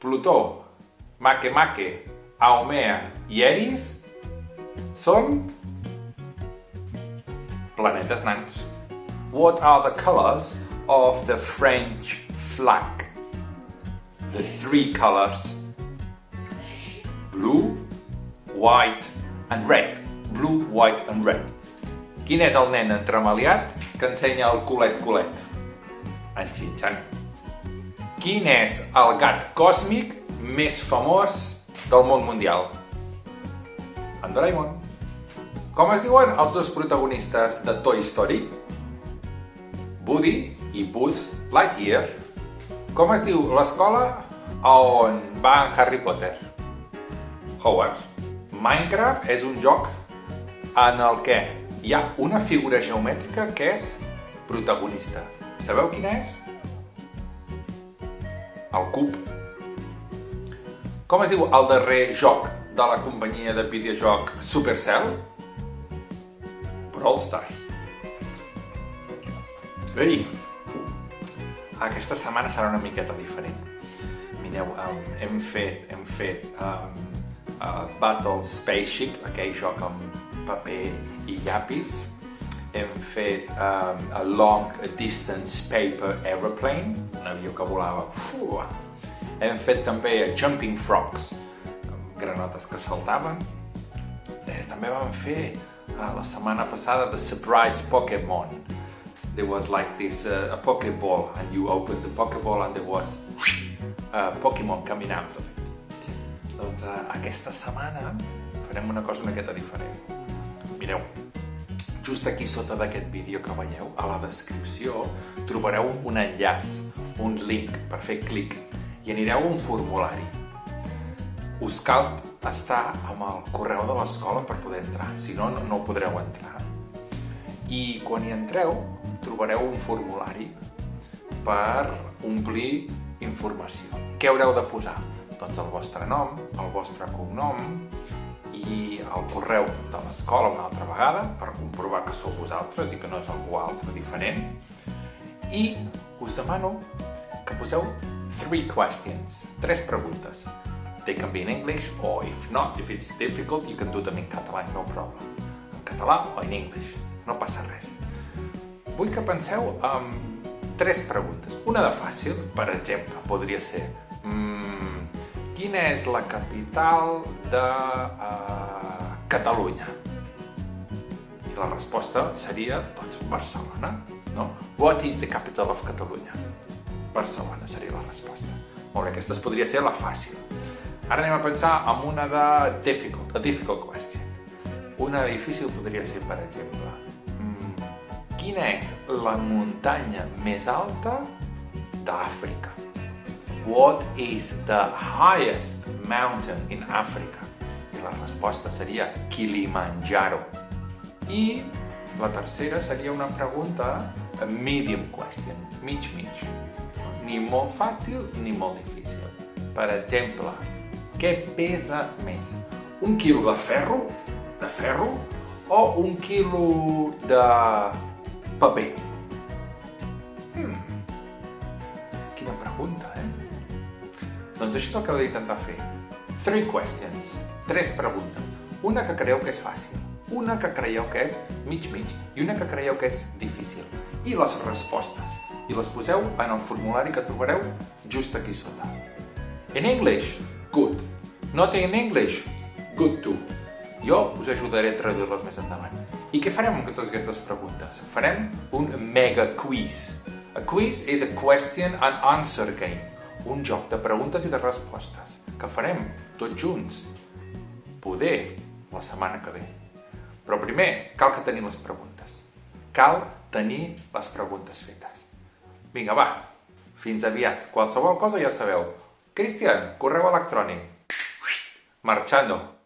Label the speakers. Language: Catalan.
Speaker 1: Plutó, Makemake, Haumea i Eris són planetes nans. What are the colors of the French flag? The three colors. Blue, white and red. Blue, white and red. Quin és el nen entremaliat que ensenya el culet-culet? En Xinxan. Quin és el gat còsmic més famós del món mundial? En Doraemon. Com es diuen els dos protagonistes de Toy Story? Woody i Buzz Lightyear. Com es diu l'escola on va en Harry Potter? Hogwarts. Minecraft és un joc en el que hi ha una figura geomètrica que és protagonista. Sabeu quina és? El cub. Com es diu el darrer joc de la companyia de videojoc Supercell? Brawl Stars. Ei, aquesta setmana serà una miqueta diferent. Mireu, um, hem fet, hem fet um, uh, Battle Spaceship, aquell joc amb paper i llapis. Hem fet um, a Long Distance Paper Aeroplane, un avió que volava. Fuua. Hem fet també Jumping Frogs, granotes que saltaven. Eh, també vam fer uh, la setmana passada The Surprise Pokémon. There was like this uh, a Pokéball and you opened the Pokéball and there was a Pokémon coming out of it. Doncs uh, aquesta setmana farem una cosa una miqueta diferent. Mireu, just aquí sota d'aquest vídeo que veieu, a la descripció, trobareu un enllaç, un link per fer clic i anireu a un formulari. Us cal estar amb el correu de l'escola per poder entrar, si no, no podreu entrar. I quan hi entreu, trobareu un formulari per omplir informació. Què haureu de posar? Doncs el vostre nom, el vostre cognom i el correu de l'escola una altra vegada per comprovar que sou vosaltres i que no és algú altre diferent. I us demano que poseu three questions, tres preguntes. They can be in English or if not, if it's difficult, you can do them in català, no problem. En català o en English, no passa res. Vull que penseu en tres preguntes. Una de fàcil, per exemple, podria ser mmm, quina és la capital de uh, Catalunya? I la resposta seria, doncs, Barcelona, no? What is the capital of Catalunya? Barcelona seria la resposta. Molt bé, aquesta podria ser la fàcil. Ara anem a pensar en una de difficult, a difficult question. Una de difícil podria ser, per exemple, mm, quina és la muntanya més alta d'Àfrica? What is the highest mountain in Africa? I la resposta seria Kilimanjaro. I la tercera seria una pregunta medium question, mig mig. Ni molt fàcil ni molt difícil. Per exemple, què pesa més? Un quilo de ferro? De ferro? O un quilo de paper? Quina pregunta, eh? Doncs això és el que heu d'intentar fer. Three questions. Tres preguntes. Una que creieu que és fàcil, una que creieu que és mig-mig i una que creieu que és difícil. I les respostes. I les poseu en el formulari que trobareu just aquí sota. In English, good. Not in English, good too. Jo us ajudaré a traduir-les més endavant. I què farem amb totes aquestes preguntes? Farem un mega quiz. A quiz is a question and answer game. Un joc de preguntes i de respostes que farem tots junts. Poder la setmana que ve. Però primer cal que tenim les preguntes. Cal tenir les preguntes fetes. Vinga, va, fins aviat. Qualsevol cosa ja sabeu. Cristian, correu electrònic. Marchando.